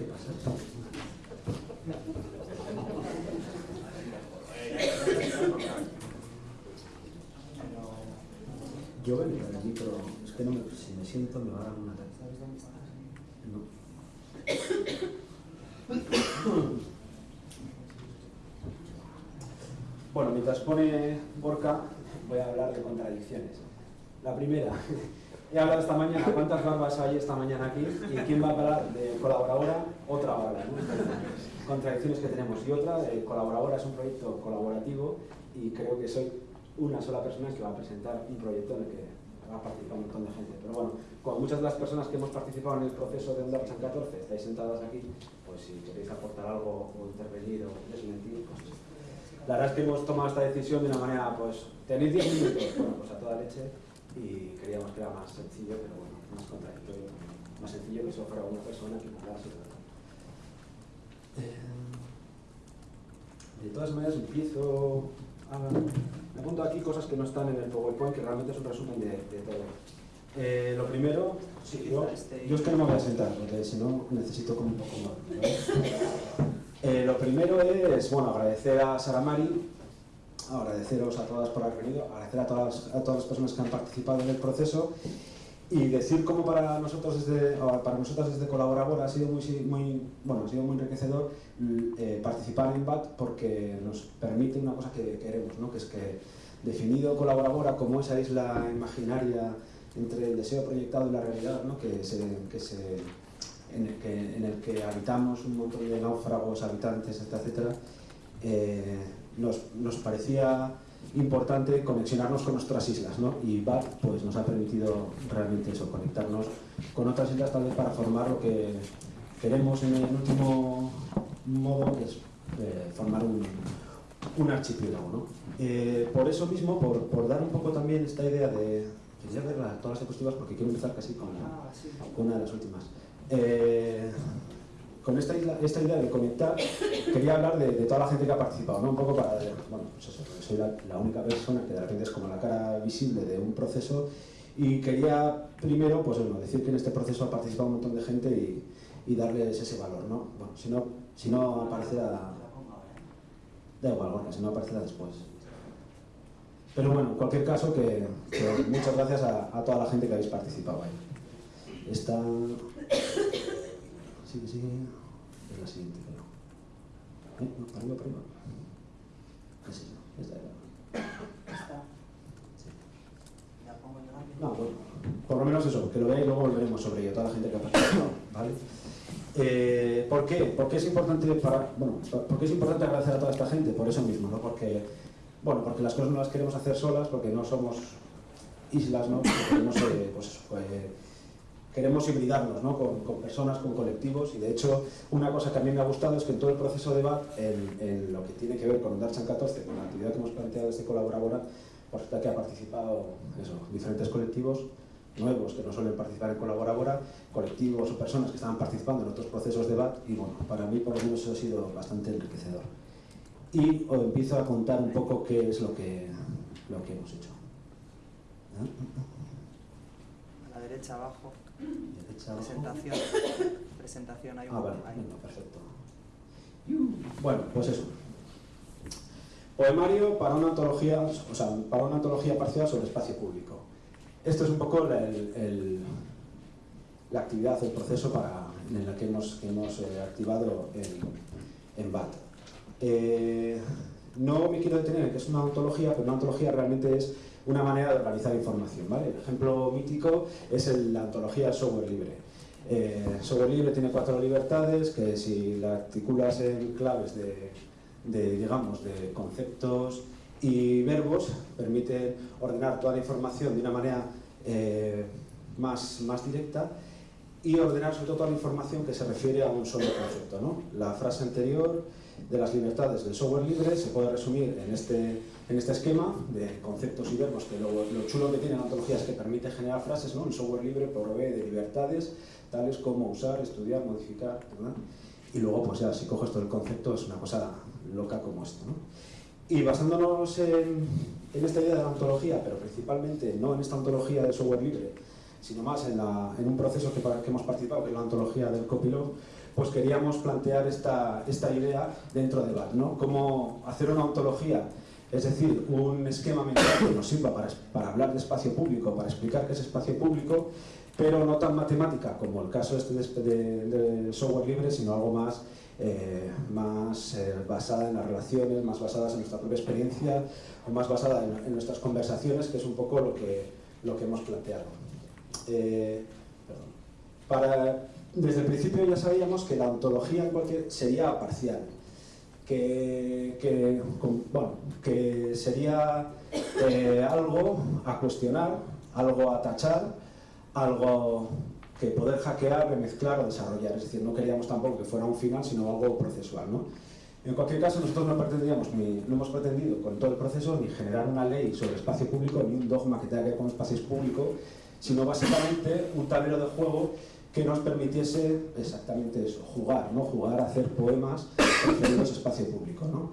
¿Qué pasa? Yo venía de allí, pero es que no me, si me siento me va a dar una ataque. No. Bueno, mientras pone Borca, voy a hablar de contradicciones. La primera, he hablado esta mañana, ¿cuántas barbas hay esta mañana aquí? ¿Y quién va a hablar de colaboradora? Otra barba, ¿no? Contradicciones que tenemos. Y otra, de colaboradora es un proyecto colaborativo y creo que soy una sola persona que va a presentar un proyecto en el que va a participar un montón de gente. Pero bueno, con muchas de las personas que hemos participado en el proceso de Onda San 14 estáis sentadas aquí, pues si queréis aportar algo o intervenir o desmentir, pues la verdad es que hemos tomado esta decisión de una manera, pues, tenéis 10 minutos, bueno, pues a toda leche, y queríamos que era más sencillo, pero bueno, más contradictorio, más sencillo que eso fuera una persona que hablase. Eh, de todas maneras, empiezo a... Me apunto aquí cosas que no están en el PowerPoint, que realmente es un resumen de, de todo. Eh, lo primero, sí, yo, yo es que no me voy a sentar, porque si no necesito como un poco más. ¿no? Eh, lo primero es, bueno, agradecer a Sara Mari, agradeceros a todas por haber venido, agradecer a todas, a todas las personas que han participado en el proceso y decir cómo para nosotros desde, para nosotros desde Colaboradora ha sido muy, muy, bueno, ha sido muy enriquecedor eh, participar en BAT porque nos permite una cosa que queremos, ¿no? que es que definido Colaboradora como esa isla imaginaria entre el deseo proyectado y la realidad, ¿no? que en el que, habitamos un montón de náufragos, habitantes, etcétera, eh, nos, nos, parecía importante conexionarnos con nuestras islas, ¿no? Y BAT pues, nos ha permitido realmente eso, conectarnos con otras islas tal vez para formar lo que queremos en el último modo, que es eh, formar un, un archipiélago, ¿no? Eh, por eso mismo, por, por, dar un poco también esta idea de... Quería ver todas las diapositivas porque quiero empezar casi con, la, ah, con una de las últimas. Eh, con esta, idea de conectar, quería hablar de, toda la gente que ha participado, ¿no? Un poco para, bueno, pues eso, soy la, única persona que de repente es como la cara visible de un proceso y quería primero, pues bueno, decir que en este proceso ha participado un montón de gente y, y darles ese valor, ¿no? Bueno, si no, si no aparecerá, da igual, si no aparecerá después. Pero bueno, en cualquier caso, que, muchas gracias a, a toda la gente que habéis participado ahí. Esta... Sigue, sigue. Es la siguiente, creo. ¿Eh? No, arriba, arriba. ¿Qué es eso? Esta era. Esta. Sí. La pongo yo rápido. No, bueno, por lo menos eso, que lo veáis y luego volveremos sobre ello, toda la gente que ha participado, ¿vale? Eh, ¿Por qué? Porque es importante para, bueno, porque es importante agradecer a toda esta gente, por eso mismo, ¿no? Porque, bueno, porque las cosas no las queremos hacer solas, porque no somos islas, ¿no? Porque no sé, pues eso, queremos hibridarnos ¿no? con, personas, con colectivos y de hecho una cosa que a mí me ha gustado es que en todo el proceso de BAT, en, lo que tiene que ver con Darchan 14, con la actividad que hemos planteado desde Colaboradora, pues que ha participado diferentes colectivos nuevos que no suelen participar en Colaboradora, colectivos o personas que estaban participando en otros procesos de BAT y bueno, para mí por lo menos eso ha sido bastante enriquecedor. Y os empiezo a contar un poco qué es lo que, lo que hemos hecho. A la derecha abajo. Presentación. Presentación, hay un Ah, vale, ahí. perfecto. Bueno, pues eso. Poemario para una antología, o sea, para una antología parcial sobre espacio público. Esto es un poco la, el, el, la actividad, el proceso para, en el que hemos, que hemos eh, activado en, en BAT. Eh, no me quiero detener en que es una ontología, pero una ontología realmente es una manera de organizar información. ¿vale? El ejemplo mítico es el, la antología software libre. Eh, software libre tiene cuatro libertades que si la articulas en claves de, digamos, de conceptos y verbos permite ordenar toda la información de una manera eh, más, más directa y ordenar sobre todo toda la información que se refiere a un solo concepto. ¿no? La frase anterior de las libertades del software libre se puede resumir en este, en este esquema de conceptos y verbos, que lo, lo chulo que tiene la ontología es que permite generar frases, ¿no? el software libre provee de libertades tales como usar, estudiar, modificar, ¿verdad? y luego pues ya si coges todo el concepto es una cosa loca como esto. ¿no? Y basándonos en, en, esta idea de la ontología, pero principalmente no en esta ontología del software libre, sino más en, la, en un proceso que, que, hemos participado, que es la ontología del copilog, pues queríamos plantear esta, esta idea dentro de BAT, ¿no? Cómo hacer una ontología, es decir, un esquema mental que nos sirva para, hablar de espacio público, para explicar qué es espacio público, pero no tan matemática como el caso este de, software libre, sino algo más, eh, más eh, basada en las relaciones, más basadas en nuestra propia experiencia o más basada en, nuestras conversaciones, que es un poco lo que, lo que hemos planteado. Eh, para, desde el principio ya sabíamos que la ontología sería parcial, que, que, bueno, que sería eh, algo a cuestionar, algo a tachar, algo que poder hackear, remezclar o desarrollar. Es decir, no queríamos tampoco que fuera un final, sino algo procesual. ¿no? En cualquier caso, nosotros no pretendíamos, ni, no hemos pretendido con todo el proceso ni generar una ley sobre espacio público, ni un dogma que tenga que ver con espacios públicos, sino básicamente un tablero de juego que nos permitiese exactamente eso, jugar, ¿no? jugar a hacer poemas referidos a espacio público. ¿no?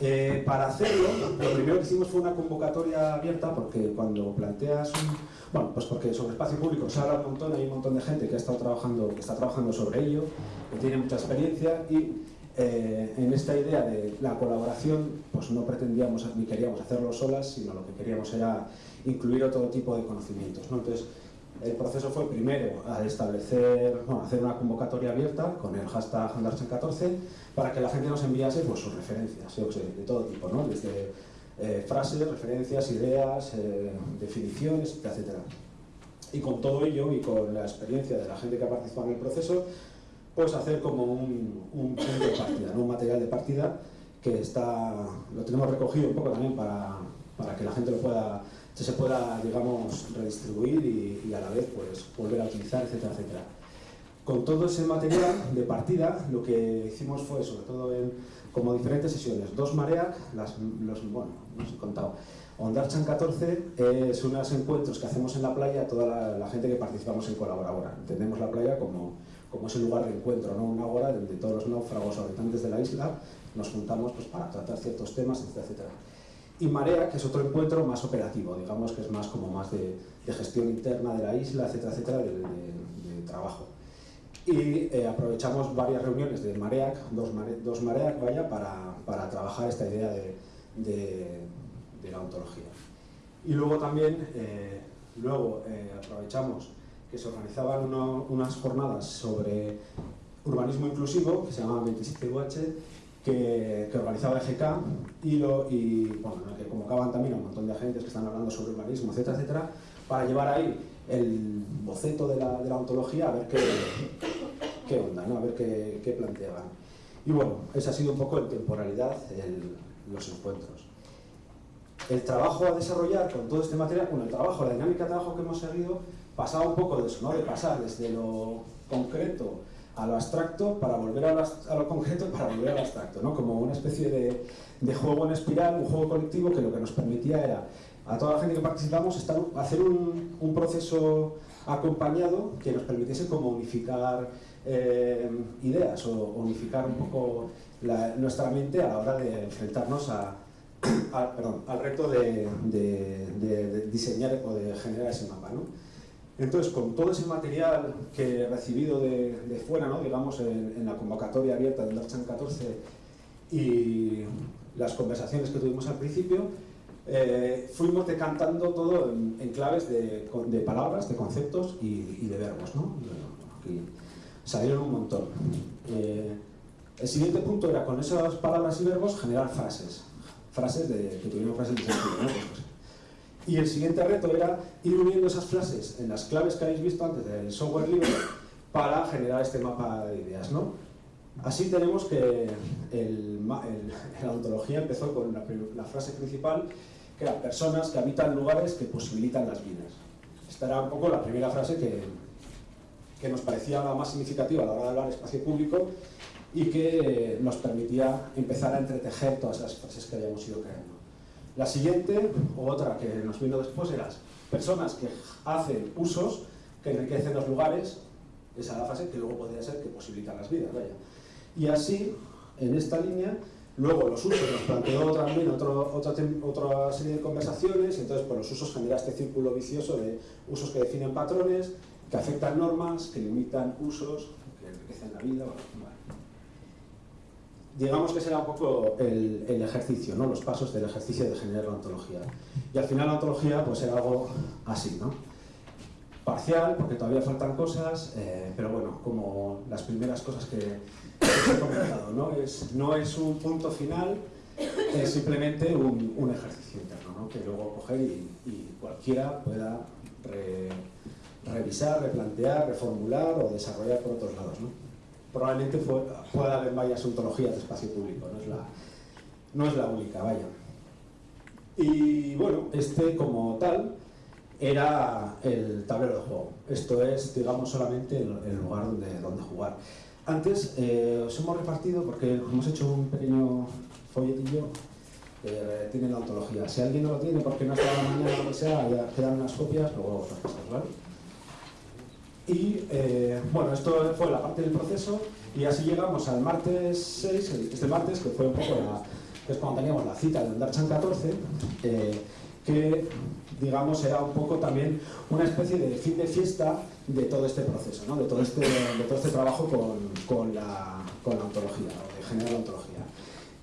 Eh, para hacerlo, lo primero que hicimos fue una convocatoria abierta porque cuando planteas un... Bueno, pues porque sobre espacio público se habla un montón, hay un montón de gente que, ha estado trabajando, que está trabajando sobre ello, que tiene mucha experiencia y eh, en esta idea de la colaboración pues no pretendíamos ni queríamos hacerlo solas, sino lo que queríamos era incluir otro tipo de conocimientos. ¿no? Entonces, el proceso fue primero a establecer, bueno, hacer una convocatoria abierta con el hashtag Andarchen14 para que la gente nos enviase pues, sus referencias, de todo tipo, ¿no? desde eh, frases, referencias, ideas, eh, definiciones, etc. Y con todo ello y con la experiencia de la gente que ha participado en el proceso, pues hacer como un, un punto de partida, ¿no? un material de partida que está, lo tenemos recogido un poco también para, para que la gente lo pueda se pueda, digamos, redistribuir y, y, a la vez pues, volver a utilizar, etcétera, etcétera. Con todo ese material de partida, lo que hicimos fue, sobre todo en como diferentes sesiones, dos Mareac, las, los, bueno, no os he contado, Ondarchan 14 es unos encuentros que hacemos en la playa toda la, la, gente que participamos en Colaboradora. Entendemos la playa como, como ese lugar de encuentro, ¿no? una hora donde todos los náufragos habitantes de la isla nos juntamos pues, para tratar ciertos temas, etcétera, etcétera y Marea, que es otro encuentro más operativo, digamos que es más como más de, gestión interna de la isla, etcétera, etcétera, de, trabajo. Y eh, aprovechamos varias reuniones de Mareac, dos, mare, Mareac, vaya, para, para, trabajar esta idea de, la ontología. Y luego también, eh, luego eh, aprovechamos que se organizaban unas jornadas sobre urbanismo inclusivo, que se llamaban 27UH, que, que, organizaba EGK y, lo, y bueno, que convocaban también a un montón de agentes que están hablando sobre urbanismo, etcétera, etcétera, para llevar ahí el boceto de la, de la ontología a ver qué, qué onda, ¿no? a ver qué, qué, planteaban. Y bueno, ese ha sido un poco en temporalidad el, los encuentros. El trabajo a desarrollar con todo este material, bueno, el trabajo, la dinámica de trabajo que hemos seguido, pasaba un poco de eso, ¿no? de pasar desde lo concreto a lo abstracto para volver a lo, a lo, concreto para volver al abstracto, ¿no? como una especie de, de, juego en espiral, un juego colectivo que lo que nos permitía era a toda la gente que participamos estar, hacer un, un proceso acompañado que nos permitiese como unificar eh, ideas o unificar un poco nuestra mente a la hora de enfrentarnos a, al reto de, de, de, diseñar o de generar ese mapa. ¿no? Entonces, con todo ese material que he recibido de, fuera, ¿no? digamos, en, la convocatoria abierta del Darchan 14 y las conversaciones que tuvimos al principio, eh, fuimos decantando todo en, claves de, palabras, de conceptos y, de verbos. ¿no? Salieron un montón. Eh, el siguiente punto era, con esas palabras y verbos, generar frases. Frases de, que tuvieron frases de sentido. ¿no? Pues, y el siguiente reto era ir uniendo esas frases en las claves que habéis visto antes del software libre para generar este mapa de ideas. ¿no? Así tenemos que la ontología empezó con la, frase principal, que era personas que habitan lugares que posibilitan las vidas. Esta era un poco la primera frase que, que nos parecía la más significativa a la hora de hablar espacio público y que nos permitía empezar a entretejer todas las frases que habíamos ido creando. La siguiente, o otra que nos vino después, era personas que hacen usos que enriquecen los lugares, esa es la frase que luego podría ser que posibilitan las vidas. Y así, en esta línea, luego los usos nos planteó también otro, otra, otra serie de conversaciones, y entonces por los usos genera este círculo vicioso de usos que definen patrones, que afectan normas, que limitan usos, que enriquecen la vida. Digamos que será un poco el, ejercicio, ¿no? los pasos del ejercicio de generar la ontología. Y al final la ontología pues era algo así, ¿no? parcial, porque todavía faltan cosas, eh, pero bueno, como las primeras cosas que, que he comentado, ¿no? Es, no es un punto final, es simplemente un, un ejercicio interno, ¿no? que luego coger y, cualquiera pueda re, revisar, replantear, reformular o desarrollar por otros lados. ¿no? Probablemente pueda haber varias ontologías de espacio público, no es la, no es la única, vaya. Y bueno, este como tal era el tablero de juego. Esto es, digamos, solamente el, el lugar donde, donde jugar. Antes eh, os hemos repartido, porque hemos hecho un pequeño folletillo eh, tiene la ontología. Si alguien no lo tiene porque no está la mañana o lo que sea, ya quedan unas copias, luego os las pasamos, ¿vale? Y eh, bueno, esto fue la parte del proceso y así llegamos al martes 6, este martes, que fue un poco la, es cuando teníamos la cita de Andarchan 14, eh, que digamos era un poco también una especie de fin de fiesta de todo este proceso, ¿no? de, todo este, de todo este trabajo con, con, la, con la ontología, o de generar la ontología.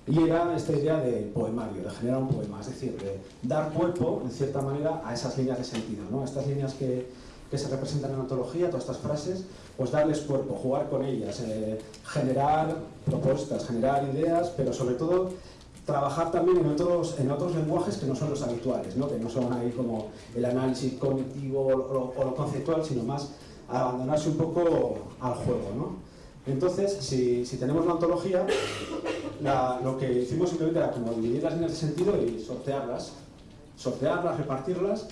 Y era esta idea de poemario, de generar un poema, es decir, de dar cuerpo, en cierta manera, a esas líneas de sentido, ¿no? estas líneas que, que se representan en la ontología, todas estas frases, pues darles cuerpo, jugar con ellas, eh, generar propuestas, generar ideas, pero sobre todo trabajar también en otros, en otros lenguajes que no son los habituales, ¿no? que no son ahí como el análisis cognitivo o, o, lo conceptual, sino más abandonarse un poco al juego. ¿no? Entonces, si, si tenemos la ontología, la, lo que hicimos simplemente era como dividir las líneas de sentido y sortearlas, sortearlas, repartirlas,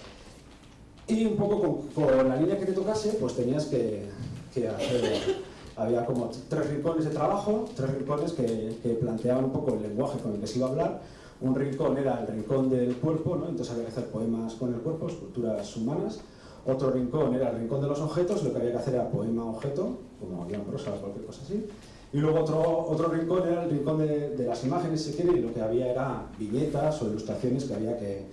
y un poco con, con la línea que te tocase, pues tenías que, que hacer, había como tres rincones de trabajo, tres rincones que, que, planteaban un poco el lenguaje con el que se iba a hablar, un rincón era el rincón del cuerpo, ¿no? entonces había que hacer poemas con el cuerpo, esculturas humanas, otro rincón era el rincón de los objetos, lo que había que hacer era poema-objeto, como guion prosa o cualquier cosa así. Y luego otro, otro rincón era el rincón de, de, las imágenes, si quiere, y lo que había era viñetas o ilustraciones que había que,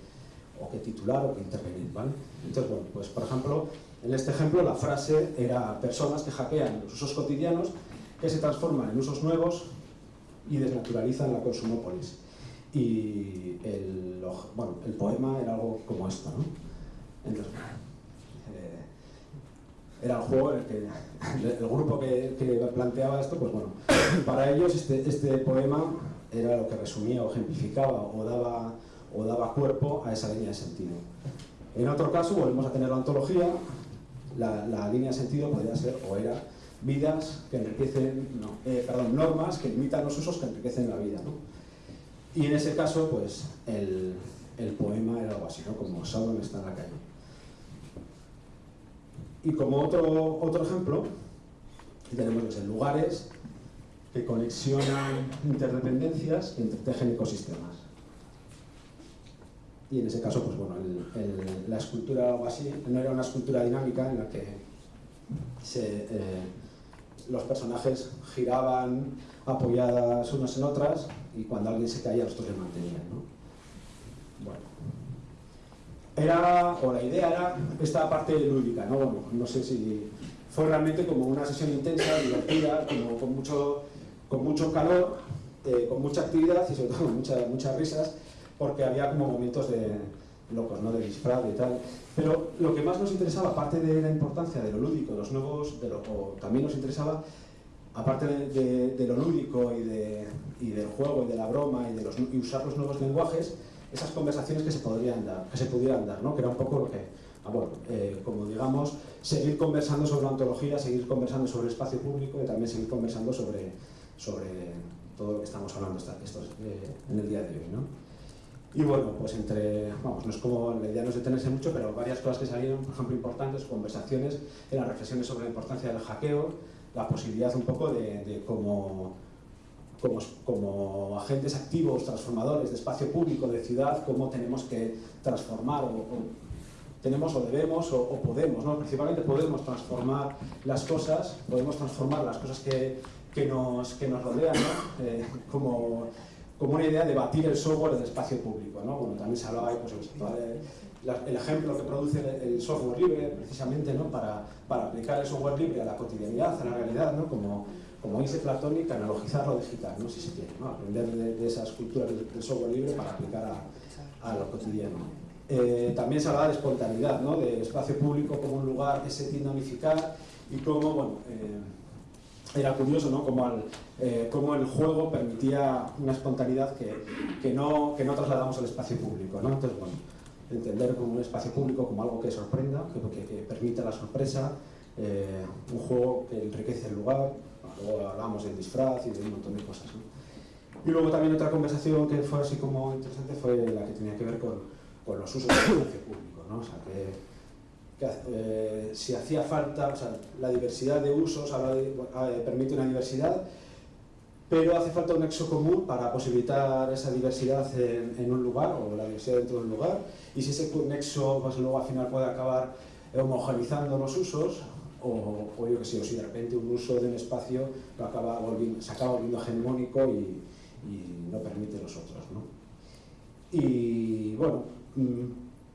o que titular o que intervenir, ¿vale? Entonces, bueno, pues por ejemplo, en este ejemplo la frase era personas que hackean los usos cotidianos que se transforman en usos nuevos y desnaturalizan la consumópolis. Y el, bueno, el poema era algo como esto, ¿no? Entonces, era el juego, el, que, el grupo que, que, planteaba esto, pues bueno, para ellos este, este, poema era lo que resumía o ejemplificaba o daba, o daba cuerpo a esa línea de sentido. En otro caso, volvemos a tener la ontología, la, línea de sentido podría ser o era vidas que enriquecen, no, eh, perdón, normas que limitan los usos que enriquecen la vida. ¿no? Y en ese caso, pues el, el poema era algo así, ¿no? como Sauron está en la calle. Y como otro, otro ejemplo, tenemos los lugares que conexionan interdependencias que entretejen ecosistemas. Y en ese caso, pues bueno, la escultura o así, no era una escultura dinámica en la que eh, los personajes giraban apoyadas unas en otras y cuando alguien se caía los otros se mantenían. ¿no? Bueno, era, o la idea era esta parte lúdica, ¿no? Bueno, no sé si fue realmente como una sesión intensa, divertida, como con mucho, con mucho calor, eh, con mucha actividad y sobre todo con mucha, muchas risas, porque había como momentos de locos, ¿no? De disfraz y tal. Pero lo que más nos interesaba, aparte de la importancia de lo lúdico, los nuevos, o también nos interesaba, aparte de, lo lúdico y, de, y, del juego y de la broma y de los, y usar los nuevos lenguajes, esas conversaciones que se podrían dar, que se pudieran dar, ¿no? que era un poco lo que, ah, bueno, eh, como digamos, seguir conversando sobre la ontología, seguir conversando sobre el espacio público y también seguir conversando sobre, sobre todo lo que estamos hablando estos, eh, en el día de hoy. ¿no? Y bueno, pues entre, vamos, no es como, la idea no es detenerse mucho, pero varias cosas que salieron, por ejemplo, importantes, conversaciones, eran reflexiones sobre la importancia del hackeo, la posibilidad un poco de, de cómo como, como, agentes activos, transformadores de espacio público, de ciudad, cómo tenemos que transformar o, tenemos o debemos o, o, podemos, ¿no? principalmente podemos transformar las cosas, podemos transformar las cosas que, que, nos, que nos rodean, ¿no? eh, como, como una idea de batir el software del espacio público. ¿no? Bueno, también se hablaba pues, el ejemplo que produce el, software libre, precisamente, ¿no? para, para, aplicar el software libre a la cotidianidad, a la realidad, ¿no? como, como dice Platonic, analogizar lo digital, ¿no? si se quiere, ¿no? aprender de, esas culturas del, software libre para aplicar a, a lo cotidiano. Eh, también se hablaba de espontaneidad, ¿no? del espacio público como un lugar que se tiende a unificar y cómo, bueno, eh, era curioso, ¿no? Como, eh, el juego permitía una espontaneidad que, que, no, que no trasladamos al espacio público, ¿no? Entonces, bueno, entender como un espacio público como algo que sorprenda, que, que, permita la sorpresa, eh, un juego que enriquece el lugar, luego hablamos del disfraz y de un montón de cosas. Y luego también otra conversación que fue así como interesante fue la que tenía que ver con, con los usos del espacio público, ¿no? o sea, que, eh, si hacía falta, o sea, la diversidad de usos permite una diversidad, pero hace falta un nexo común para posibilitar esa diversidad en, un lugar o la diversidad dentro de un lugar y si ese nexo pues, luego al final puede acabar homogenizando los usos o, yo que sé, o si de repente un uso de un espacio lo acaba volviendo, se acaba volviendo hegemónico y, no permite los otros. ¿no? Y bueno, mm,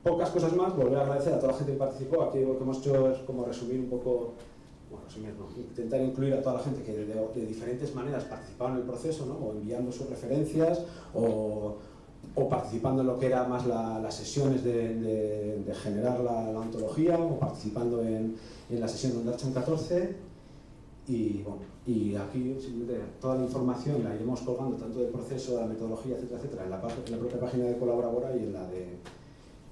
pocas cosas más, volver a agradecer a toda la gente que participó, aquí lo que hemos hecho es como resumir un poco intentar incluir a toda la gente que de, diferentes maneras participaban en el proceso, ¿no? o enviando sus referencias, o, o participando en lo que era más las sesiones de, de, generar la, la, ontología, o participando en, en la sesión de Archon 14, y, bueno, y aquí simplemente toda la información la iremos colgando tanto del proceso, de la metodología, etcétera, etcétera, en la, en la propia página de Colaboradora y en la de,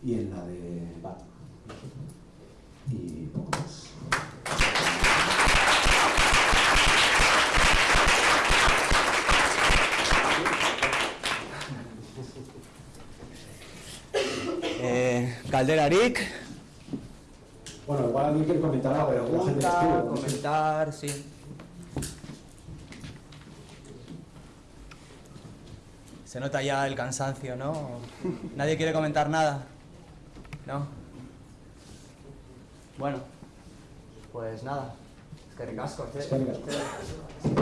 y en la de BAT. Y poco más. Calderarik. Bueno, igual alguien quiere comentar algo, pero estuvo, comentar, sí. Se nota ya el cansancio, ¿no? Nadie quiere comentar nada, ¿no? Bueno, pues nada. Es que ricasco, Es.